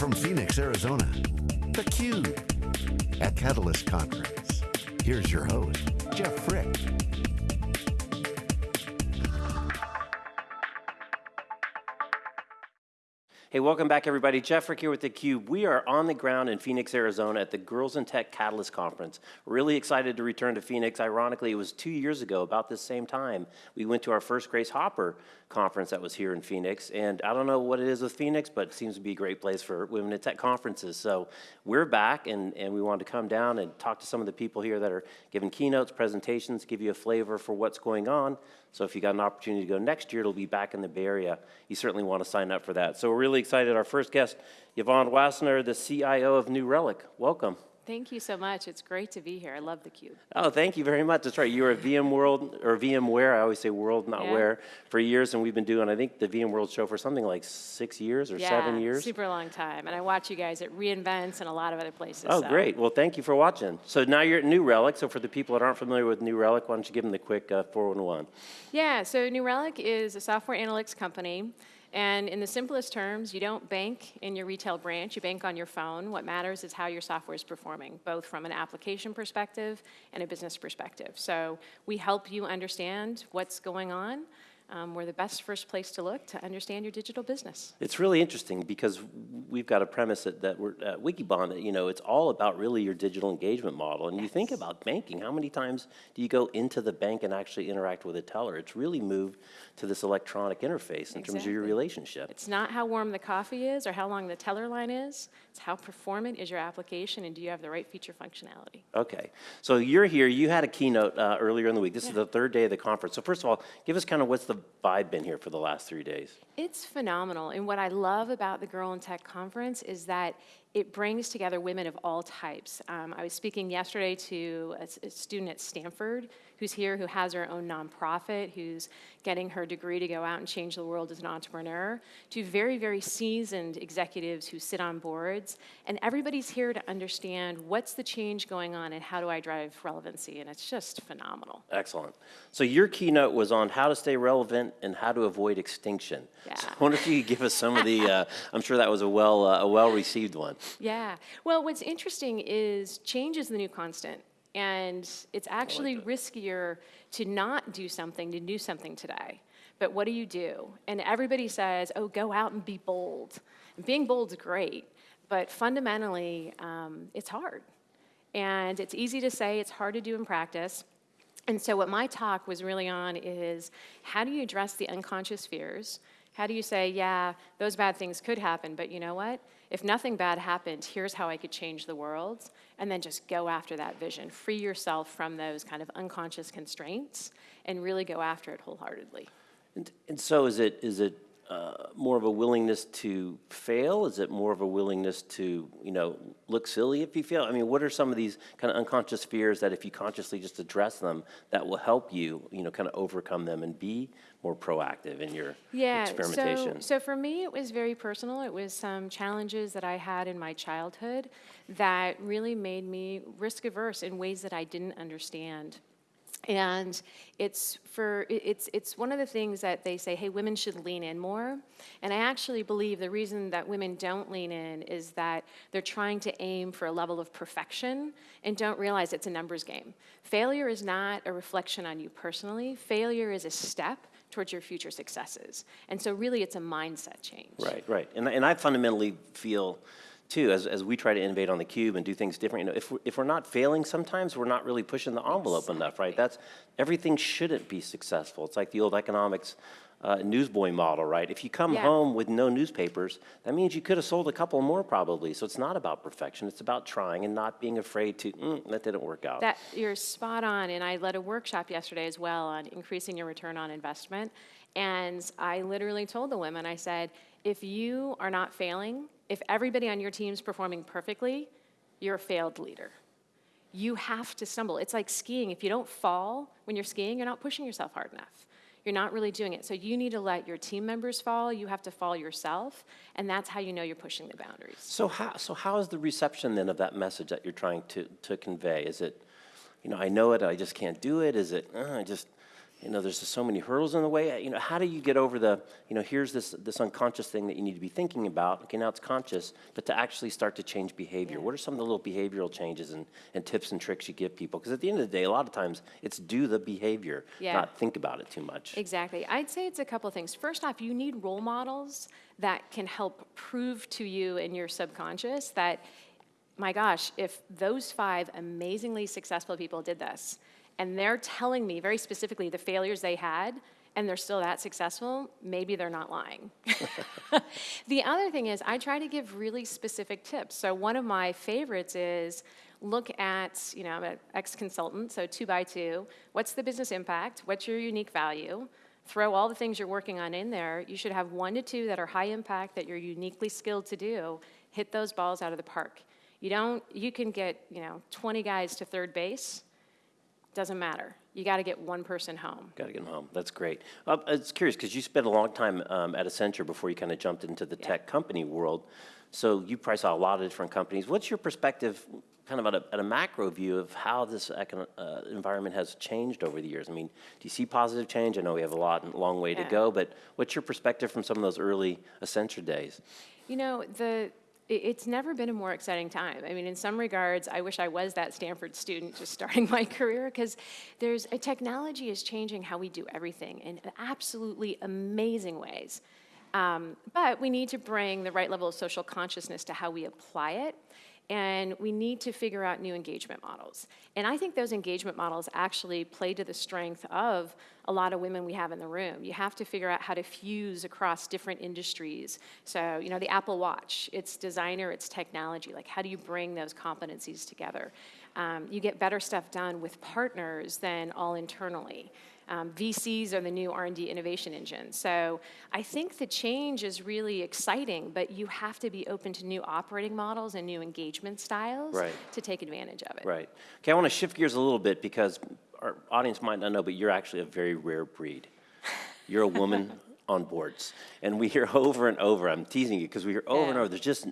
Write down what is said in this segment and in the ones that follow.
from Phoenix, Arizona, theCUBE, at Catalyst Conference. Here's your host, Jeff Frick. Hey, welcome back everybody. Jeff Frick here with theCUBE. We are on the ground in Phoenix, Arizona at the Girls in Tech Catalyst Conference. Really excited to return to Phoenix. Ironically, it was two years ago, about this same time, we went to our first Grace Hopper conference that was here in Phoenix. And I don't know what it is with Phoenix, but it seems to be a great place for women in tech conferences. So we're back and, and we wanted to come down and talk to some of the people here that are giving keynotes, presentations, give you a flavor for what's going on. So if you got an opportunity to go next year, it'll be back in the Bay Area. You certainly want to sign up for that. So we're really excited. Our first guest, Yvonne Wassenaar, the CIO of New Relic. Welcome. Thank you so much. It's great to be here. I love theCUBE. Oh, thank you very much. That's right. You were at VMworld, or VMware, I always say world, not yeah. where, for years, and we've been doing, I think, the VMworld show for something like six years or yeah, seven years. super long time. And I watch you guys at reInvents and a lot of other places. Oh, so. great. Well, thank you for watching. So now you're at New Relic. So for the people that aren't familiar with New Relic, why don't you give them the quick uh, 411? Yeah, so New Relic is a software analytics company. And in the simplest terms, you don't bank in your retail branch, you bank on your phone. What matters is how your software is performing, both from an application perspective and a business perspective. So we help you understand what's going on um, we're the best first place to look to understand your digital business. It's really interesting because we've got a premise that, that we're at Wikibon that, you know, it's all about really your digital engagement model. And yes. you think about banking, how many times do you go into the bank and actually interact with a teller? It's really moved to this electronic interface in exactly. terms of your relationship. It's not how warm the coffee is or how long the teller line is. It's how performant is your application and do you have the right feature functionality. Okay. So you're here. You had a keynote uh, earlier in the week. This yeah. is the third day of the conference. So first of all, give us kind of what's the vibe been here for the last three days? It's phenomenal. And what I love about the Girl in Tech Conference is that it brings together women of all types. Um, I was speaking yesterday to a, a, student at Stanford who's here, who has her own nonprofit, who's getting her degree to go out and change the world as an entrepreneur, to very, very seasoned executives who sit on boards. And everybody's here to understand what's the change going on and how do I drive relevancy. And it's just phenomenal. Excellent. So your keynote was on how to stay relevant and how to avoid extinction. Yeah. So I wonder if you could give us some of the, uh, I'm sure that was a well, uh, a well-received one. Yeah. Well, what's interesting is change is the new constant. And it's actually like riskier to not do something, to do something today. But what do you do? And everybody says, oh, go out and be bold. And being bold is great, but fundamentally, um, it's hard. And it's easy to say, it's hard to do in practice. And so what my talk was really on is how do you address the unconscious fears? How do you say, yeah, those bad things could happen, but you know what? If nothing bad happened, here's how I could change the world, and then just go after that vision. Free yourself from those kind of unconscious constraints and really go after it wholeheartedly. And, and so is it, is it uh, more of a willingness to fail? Is it more of a willingness to, you know, look silly if you fail? I mean, what are some of these kind of unconscious fears that if you consciously just address them, that will help you, you know, kind of overcome them and be more proactive in your yeah, experimentation? So, so for me, it was very personal. It was some challenges that I had in my childhood that really made me risk averse in ways that I didn't understand. And it's for it's it's one of the things that they say, hey, women should lean in more. And I actually believe the reason that women don't lean in is that they're trying to aim for a level of perfection and don't realize it's a numbers game. Failure is not a reflection on you personally. Failure is a step towards your future successes. And so really it's a mindset change. Right, right. And, and I fundamentally feel too, as, as we try to innovate on the cube and do things different, you know, if we're, if we're not failing sometimes, we're not really pushing the envelope exactly. enough, right? That's, everything shouldn't be successful. It's like the old economics uh, newsboy model, right? If you come yeah. home with no newspapers, that means you could have sold a couple more probably. So it's not about perfection, it's about trying and not being afraid to, mm, that didn't work out. That, you're spot on, and I led a workshop yesterday as well on increasing your return on investment. And I literally told the women, I said, if you are not failing, if everybody on your team is performing perfectly, you're a failed leader. You have to stumble. It's like skiing. If you don't fall when you're skiing, you're not pushing yourself hard enough. You're not really doing it. So you need to let your team members fall. You have to fall yourself. And that's how you know you're pushing the boundaries. So how, so how is the reception then of that message that you're trying to, to convey? Is it, you know, I know it, I just can't do it? Is it, uh, I just, you know, there's just so many hurdles in the way. You know, how do you get over the, you know, here's this, this unconscious thing that you need to be thinking about. Okay, now it's conscious, but to actually start to change behavior. Yeah. What are some of the little behavioral changes and, and tips and tricks you give people? Because at the end of the day, a lot of times it's do the behavior, Yeah. not think about it too much. Exactly. I'd say it's a couple of things. First off, you need role models that can help prove to you in your subconscious that, my gosh, if those five amazingly successful people did this, and they're telling me very specifically the failures they had, and they're still that successful, maybe they're not lying. the other thing is, I try to give really specific tips. So, one of my favorites is look at, you know, I'm an ex consultant, so two by two. What's the business impact? What's your unique value? Throw all the things you're working on in there. You should have one to two that are high impact that you're uniquely skilled to do. Hit those balls out of the park. You don't, you can get, you know, 20 guys to third base, doesn't matter. You got to get one person home. Got to get them home. That's great. Uh, I was curious because you spent a long time um, at Accenture before you kind of jumped into the Yeah. tech company world. So you probably saw a lot of different companies. What's your perspective, kind of at a, at a macro view, of how this econo- uh, environment has changed over the years? I mean, do you see positive change? I know we have a lot, and long way to go, but what's your perspective from some of those early Accenture days? You know, the, it's never been a more exciting time. I mean, in some regards, I wish I was that Stanford student just starting my career because there's a technology is changing how we do everything in absolutely amazing ways. Um, but we need to bring the right level of social consciousness to how we apply it. And we need to figure out new engagement models. And I think those engagement models actually play to the strength of a lot of women we have in the room. You have to figure out how to fuse across different industries. So, you know, the Apple Watch, it's designer, it's technology. Like, how do you bring those competencies together? Um, you get better stuff done with partners than all internally. Um, VCs are the new R&D innovation engine. So I think the change is really exciting, but you have to be open to new operating models and new engagement styles Right. to take advantage of it. Right. Okay, I want to shift gears a little bit because our audience might not know, but you're actually a very rare breed. You're a woman on boards, and we hear over and over. I'm teasing you because we hear over and over. There's just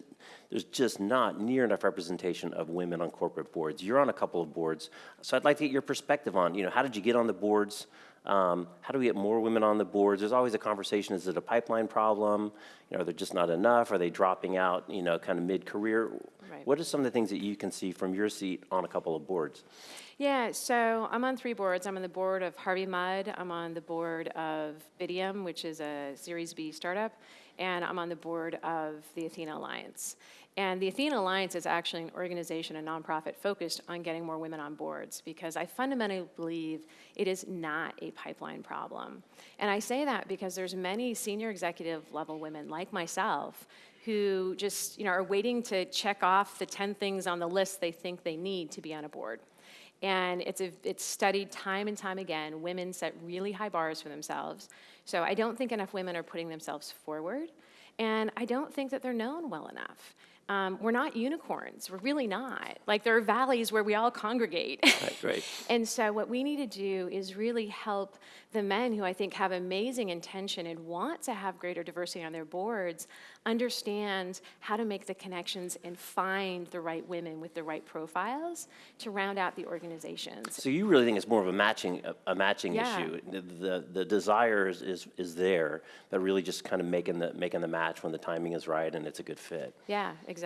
there's just not near enough representation of women on corporate boards. You're on a couple of boards, so I'd like to get your perspective on. You know, how did you get on the boards? Um, how do we get more women on the boards? There's always a conversation: is it a pipeline problem? You know, are there just not enough? Are they dropping out? You know, kind of mid-career. Right. What are some of the things that you can see from your seat on a couple of boards? Yeah, so I'm on three boards. I'm on the board of Harvey Mudd. I'm on the board of Bidium, which is a Series B startup, and I'm on the board of the Athena Alliance. And the Athena Alliance is actually an organization, a nonprofit focused on getting more women on boards because I fundamentally believe it is not a pipeline problem. And I say that because there's many senior executive level women like myself who just, you know, are waiting to check off the 10 things on the list they think they need to be on a board. And it's, a, it's studied time and time again. Women set really high bars for themselves. So I don't think enough women are putting themselves forward. And I don't think that they're known well enough. Um, we're not unicorns. We're really not. Like, there are valleys where we all congregate. Right, right. And so, what we need to do is really help the men who I think have amazing intention and want to have greater diversity on their boards understand how to make the connections and find the right women with the right profiles to round out the organizations. So you really think it's more of a matching, a, a matching Yeah. issue? The, the, the desire is, is, is there, but really just kind of making the, making the match when the timing is right and it's a good fit. Yeah, exactly.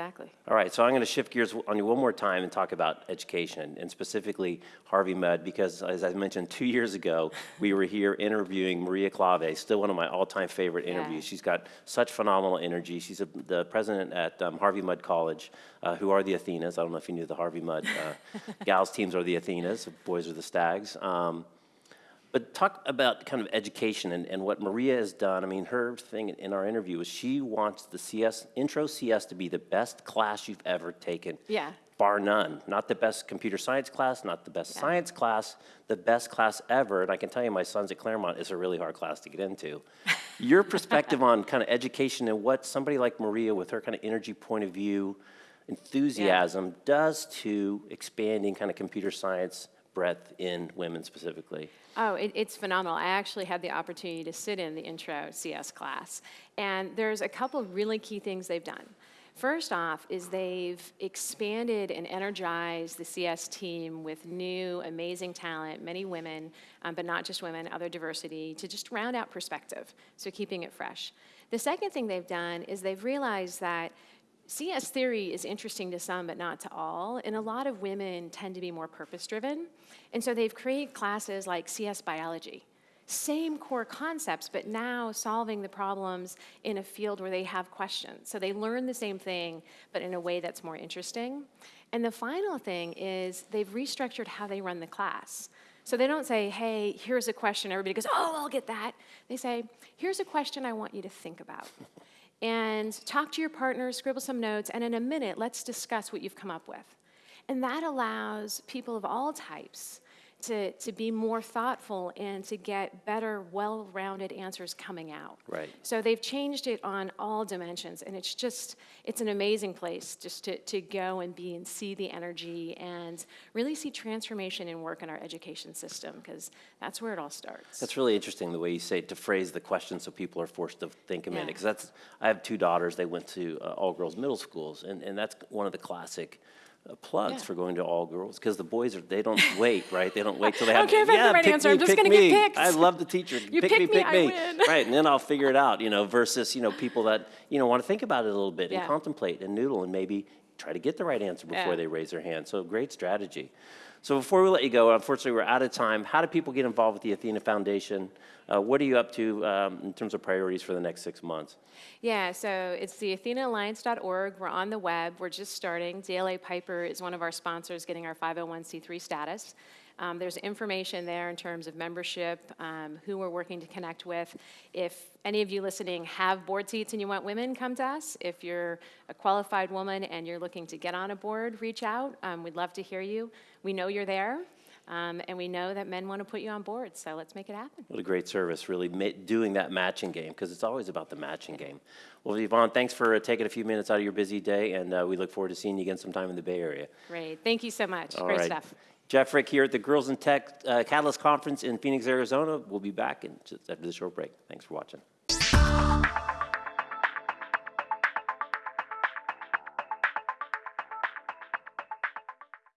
All right, so I'm going to shift gears on you one more time and talk about education, and specifically Harvey Mudd, because as I mentioned, two years ago, we were here interviewing Maria Klawe, still one of my all-time favorite Yeah. interviews. She's got such phenomenal energy. She's a, the president at um, Harvey Mudd College, uh, who are the Athenas. I don't know if you knew the Harvey Mudd uh, gals teams are the Athenas, boys are the Stags. Um, but talk about kind of education and, and what Maria has done. I mean, her thing in our interview was she wants the CS, intro CS to be the best class you've ever taken. Yeah. Bar none. Not the best computer science class, not the best Yeah. science class, the best class ever. And I can tell you, my son's at Claremont is a really hard class to get into. Your perspective on kind of education and what somebody like Maria, with her kind of energy point of view, enthusiasm, does to expanding kind of computer science breadth in women specifically. Oh, it, it's phenomenal. I actually had the opportunity to sit in the intro CS class. And there's a couple of really key things they've done. First off, is they've expanded and energized the CS team with new, amazing talent, many women, um, but not just women, other diversity, to just round out perspective, so keeping it fresh. The second thing they've done is they've realized that CS theory is interesting to some, but not to all, and a lot of women tend to be more purpose-driven, and so they've created classes like CS biology, same core concepts, but now solving the problems in a field where they have questions. So they learn the same thing, but in a way that's more interesting. And the final thing is they've restructured how they run the class. So they don't say, hey, here's a question, everybody goes, oh, I'll get that. They say, here's a question I want you to think about. And talk to your partner, scribble some notes, and in a minute, let's discuss what you've come up with. And that allows people of all types to, to be more thoughtful and to get better, well-rounded answers coming out. Right. So they've changed it on all dimensions, and it's just, it's an amazing place just to, to go and be and see the energy and really see transformation and work in our education system, because that's where it all starts. That's really interesting, the way you say, it, to phrase the question so people are forced to think a minute. Yeah. Because that's, I have two daughters, they went to uh, all-girls middle schools, and, and that's one of the classic uh, plugs Yeah. for going to all girls, because the boys are, they don't wait, right? They don't wait till they have. care if I have the right answer, me, I'm just gonna get me. picked." I love the teacher. You Pick me, pick me, pick I me. win. Right, and then I'll figure it out, you know, versus, you know, people that, you know, want to think about it a little bit and contemplate and noodle and maybe try to get the right answer before Yeah. they raise their hand. So great strategy. So before we let you go, unfortunately, we're out of time. How do people get involved with the Athena Foundation? Uh, what are you up to um, in terms of priorities for the next six months? Yeah, so it's the athenaalliance.org. We're on the web. We're just starting. DLA Piper is one of our sponsors getting our 501c3 status. Um, there's information there in terms of membership, um, who we're working to connect with. If any of you listening have board seats and you want women, come to us. If you're a qualified woman and you're looking to get on a board, reach out. Um, we'd love to hear you. We know you're there, um, and we know that men want to put you on board, so let's make it happen. What a great service, really doing that matching game, because it's always about the matching game. Well, Yvonne, thanks for uh, taking a few minutes out of your busy day, and uh, we look forward to seeing you again sometime in the Bay Area. Great. Thank you so much. All Great right. stuff. Jeff Frick here at the Girls in Tech uh, Catalyst Conference in Phoenix, Arizona. We'll be back in just after the short break. Thanks for watching.